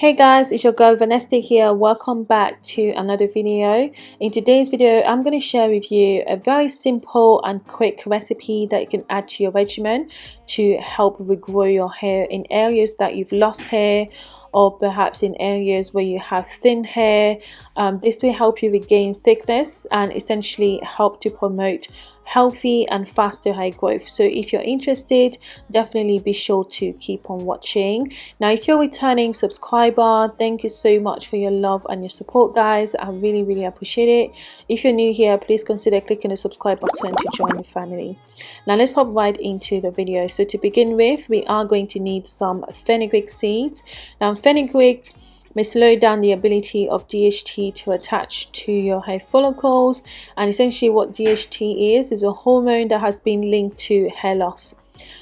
Hey guys, it's your girl Vanessa here. Welcome back to another video. In today's video, I'm going to share with you a very simple and quick recipe that you can add to your regimen to help regrow your hair in areas that you've lost hair or perhaps in areas where you have thin hair. Um, this will help you regain thickness and essentially help to promote healthy and faster high growth. So if you're interested definitely be sure to keep on watching. Now if you're a returning subscriber thank you so much for your love and your support guys. I really really appreciate it. If you're new here please consider clicking the subscribe button to join the family. Now let's hop right into the video. So to begin with we are going to need some fenugreek seeds. Now fenugreek may slow down the ability of DHT to attach to your hair follicles and essentially what DHT is is a hormone that has been linked to hair loss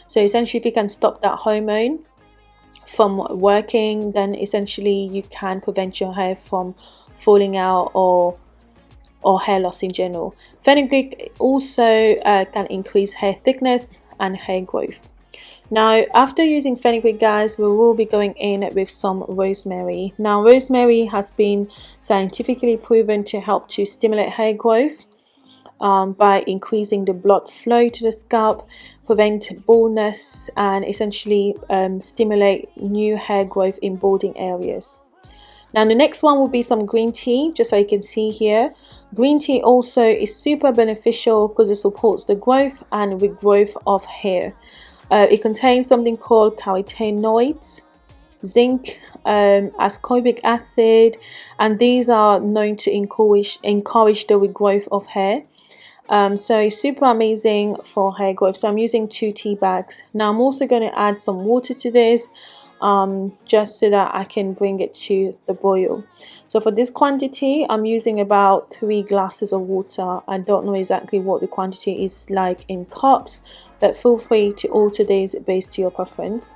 so essentially if you can stop that hormone from working then essentially you can prevent your hair from falling out or or hair loss in general. Fenugreek also uh, can increase hair thickness and hair growth. Now, after using fenugreek, guys, we will be going in with some rosemary. Now, rosemary has been scientifically proven to help to stimulate hair growth um, by increasing the blood flow to the scalp, prevent baldness, and essentially um, stimulate new hair growth in balding areas. Now, the next one will be some green tea, just so you can see here. Green tea also is super beneficial because it supports the growth and regrowth of hair. Uh, it contains something called carotenoids, zinc, um, ascorbic acid, and these are known to encourage, encourage the regrowth of hair. Um, so super amazing for hair growth. So I'm using two tea bags. Now I'm also going to add some water to this um, just so that I can bring it to the boil. So for this quantity, I'm using about three glasses of water. I don't know exactly what the quantity is like in cups, but feel free to alter these based to your preference.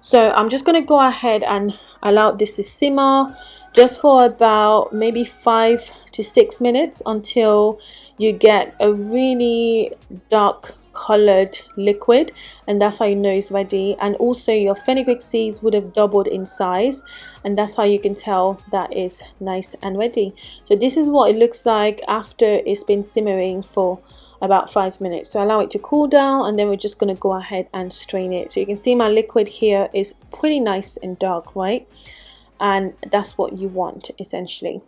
So I'm just going to go ahead and allow this to simmer just for about maybe five to six minutes until you get a really dark colored liquid and that's how you know it's ready. And also your fenugreek seeds would have doubled in size and that's how you can tell that is nice and ready. So this is what it looks like after it's been simmering for about five minutes. So allow it to cool down and then we're just going to go ahead and strain it. So you can see my liquid here is pretty nice and dark right? And that's what you want essentially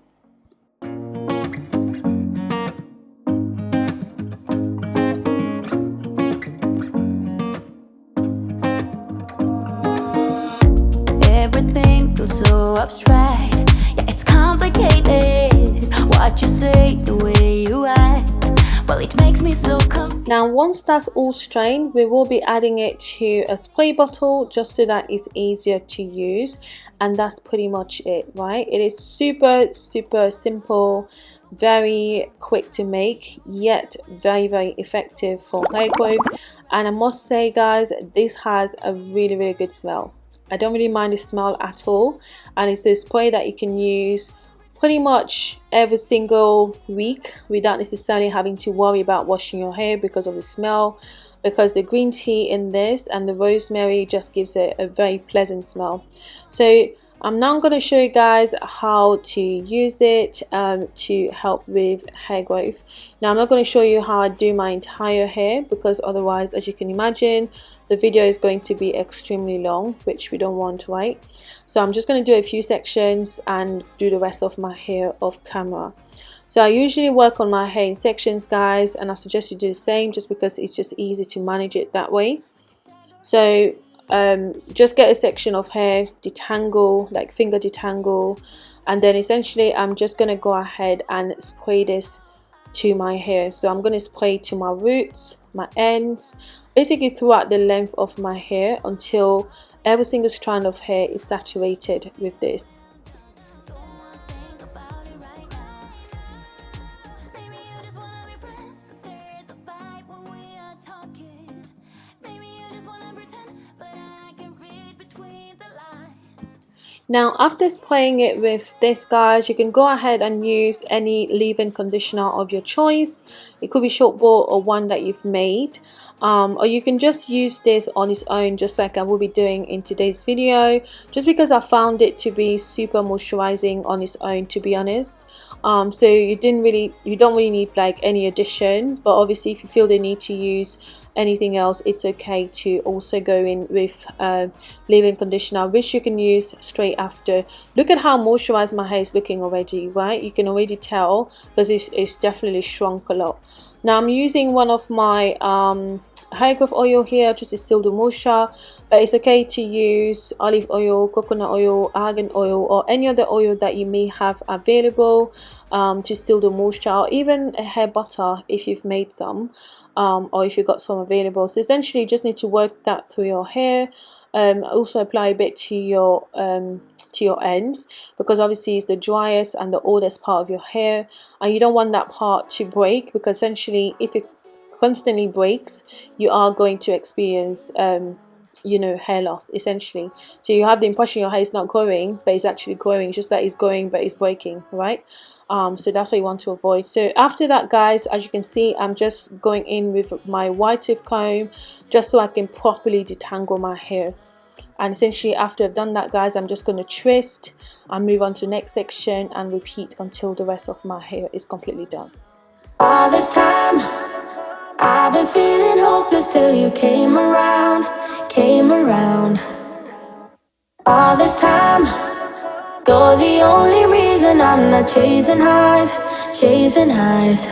so abstract. Yeah, it's complicated. What you say, the way you act. Well, it makes me so confused Now, once that's all strained, we will be adding it to a spray bottle just so that it's easier to use. And that's pretty much it, right? It is super, super simple very quick to make yet very very effective for hair growth and I must say guys this has a really really good smell I don't really mind the smell at all. And it's a spray that you can use pretty much every single week without necessarily having to worry about washing your hair because of the smell. Because the green tea in this and the rosemary just gives it a very pleasant smell. So I'm now going to show you guys how to use it um, to help with hair growth. Now I'm not going to show you how I do my entire hair because otherwise as you can imagine the video is going to be extremely long which we don't want right? So I'm just going to do a few sections and do the rest of my hair off camera. So I usually work on my hair in sections guys and I suggest you do the same just because it's just easy to manage it that way. So um, just get a section of hair detangle like finger detangle. And then essentially I'm just to go ahead and spray this to my hair. So I'm to spray to my roots my ends basically throughout the length of my hair until every single strand of hair is saturated with this now after spraying it with this guys you can go ahead and use any leave-in conditioner of your choice. It could be short ball or one that you've made. Um, or you can just use this on its own just like I will be doing in today's video just because I found it to be super moisturizing on its own to be honest. Um, so you didn't really you don't really need like any addition but obviously if you feel the need to use anything else it's okay to also go in with uh, leave-in conditioner which you can use straight after. Look at how moisturized my hair is looking already right? You can already tell because it's, it's definitely shrunk a lot. Now I'm using one of my um, hair growth oil here just to seal the moisture but it's okay to use olive oil coconut oil argan oil or any other oil that you may have available um, to seal the moisture or even a hair butter if you've made some um, or if you've got some available. So essentially you just need to work that through your hair um, also apply a bit to your um, to your ends because obviously it's the driest and the oldest part of your hair and you don't want that part to break because essentially if it constantly breaks you are going to experience um, you know hair loss essentially. So you have the impression your hair is not growing but it's actually growing. Just that it's growing but it's breaking right? Um, so that's what you want to avoid. So after that guys as you can see I'm just going in with my white tooth comb just so I can properly detangle my hair. And essentially after I've done that guys I'm just going to twist and move on to next section and repeat until the rest of my hair is completely done. All this time till you came around came around. All this time you're the only reason I'm not chasing highs chasing highs.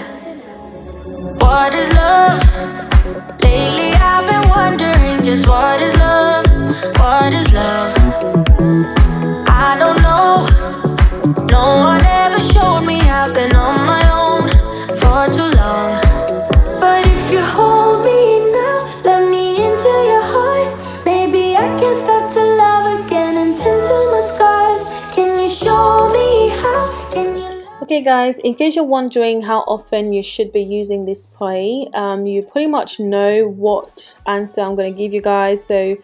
What is love? Lately I've been wondering just what is love Okay guys, in case you're wondering how often you should be using this spray, um, you pretty much know what answer I'm going to give you guys. So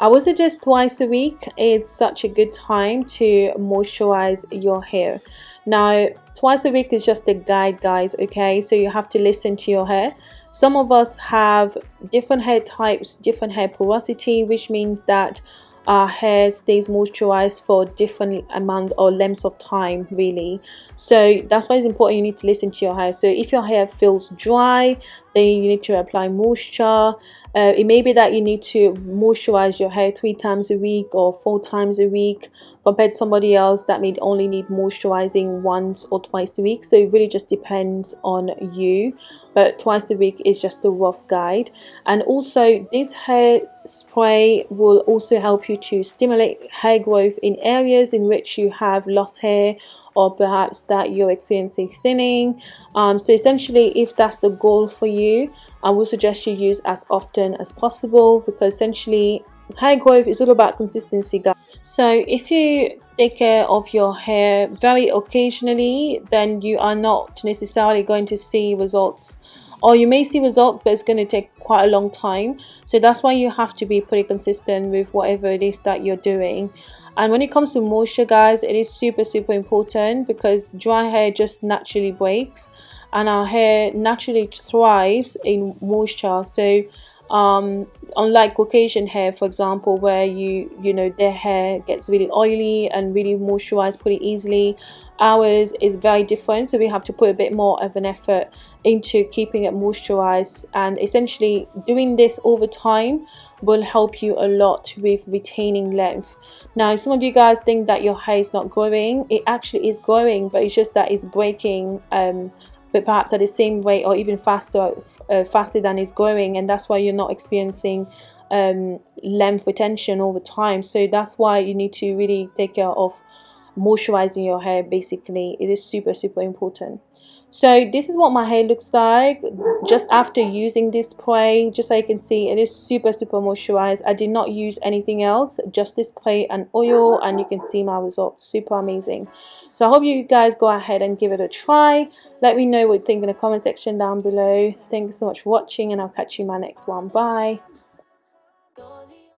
I would suggest twice a week. It's such a good time to moisturize your hair. Now, twice a week is just a guide, guys, okay? So you have to listen to your hair. Some of us have different hair types, different hair porosity, which means that our hair stays moisturized for different amount or lengths of time really. So that's why it's important you need to listen to your hair. So if your hair feels dry then you need to apply moisture. Uh, it may be that you need to moisturize your hair three times a week or four times a week compared to somebody else that may only need moisturizing once or twice a week. So it really just depends on you. But twice a week is just a rough guide. And also this hair spray will also help you to stimulate hair growth in areas in which you have lost hair or perhaps that you're experiencing thinning. Um, so essentially if that's the goal for you I would suggest you use as often as possible because essentially hair growth is all about consistency guys. So if you take care of your hair very occasionally then you are not necessarily going to see results. Or you may see results but it's going to take quite a long time. So that's why you have to be pretty consistent with whatever it is that you're doing and when it comes to moisture guys it is super super important because dry hair just naturally breaks and our hair naturally thrives in moisture. So um, unlike Caucasian hair for example where you you know their hair gets really oily and really moisturized pretty easily ours is very different so we have to put a bit more of an effort into keeping it moisturized. And essentially doing this over time will help you a lot with retaining length. Now some of you guys think that your hair is not growing it actually is growing but it's just that it's breaking um, but perhaps at the same rate or even faster uh, faster than it's growing and that's why you're not experiencing um, length retention over time. So that's why you need to really take care of moisturizing your hair basically. It is super super important. So this is what my hair looks like just after using this spray just so you can see it is super super moisturized. I did not use anything else just this spray and oil and you can see my results. Super amazing. So i hope you guys go ahead and give it a try. Let me know what you think in the comment section down below. Thank you so much for watching and i'll catch you in my next one. Bye